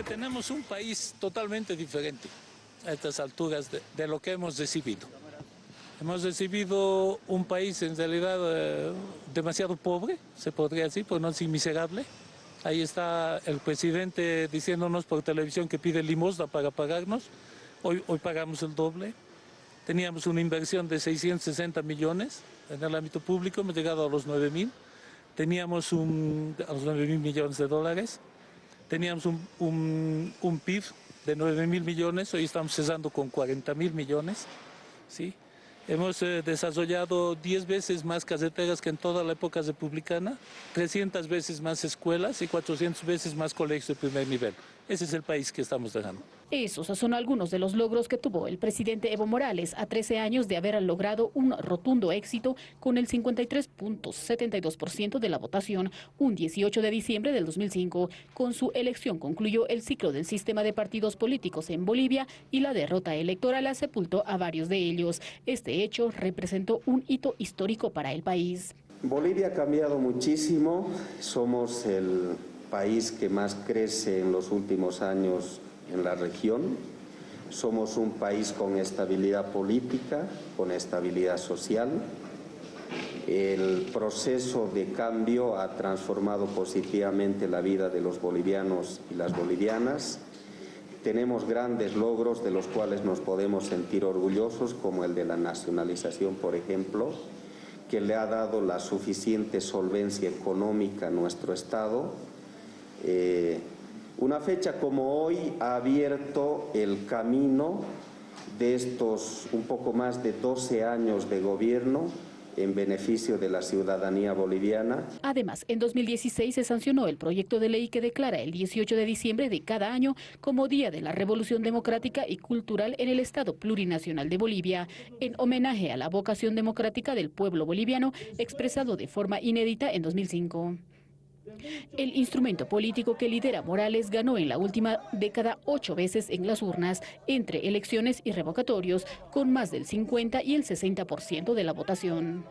que tenemos un país totalmente diferente a estas alturas de, de lo que hemos recibido. Hemos recibido un país en realidad eh, demasiado pobre, se podría decir, por no decir miserable. Ahí está el presidente diciéndonos por televisión que pide limosna para pagarnos. Hoy, hoy pagamos el doble. Teníamos una inversión de 660 millones en el ámbito público, hemos llegado a los 9 mil. Teníamos un, a los 9 mil millones de dólares. Teníamos un, un, PIB de 9 mil millones, hoy estamos cesando con 40 mil millones. ¿sí? Hemos eh, desarrollado 10 veces más carreteras que en toda la época republicana, 300 veces más escuelas y 400 veces más colegios de primer nivel. Ese es el país que estamos dejando. Esos son algunos de los logros que tuvo el presidente Evo Morales a 13 años de haber logrado un rotundo éxito con el 53.72% de la votación un 18 de diciembre del 2005. Con su elección concluyó el ciclo del sistema de partidos políticos en Bolivia y la derrota electoral sepultó a varios de ellos. Este hecho representó un hito histórico para el país. Bolivia ha cambiado muchísimo, somos el país que más crece en los últimos años en la región. Somos un país con estabilidad política, con estabilidad social. El proceso de cambio ha transformado positivamente la vida de los bolivianos y las bolivianas. Tenemos grandes logros de los cuales nos podemos sentir orgullosos, como el de la nacionalización, por ejemplo, que le ha dado la suficiente solvencia económica a nuestro Estado eh, una fecha como hoy ha abierto el camino de estos un poco más de 12 años de gobierno en beneficio de la ciudadanía boliviana. Además, en 2016 se sancionó el proyecto de ley que declara el 18 de diciembre de cada año como Día de la Revolución Democrática y Cultural en el Estado Plurinacional de Bolivia, en homenaje a la vocación democrática del pueblo boliviano expresado de forma inédita en 2005. El instrumento político que lidera Morales ganó en la última década ocho veces en las urnas, entre elecciones y revocatorios, con más del 50 y el 60% de la votación.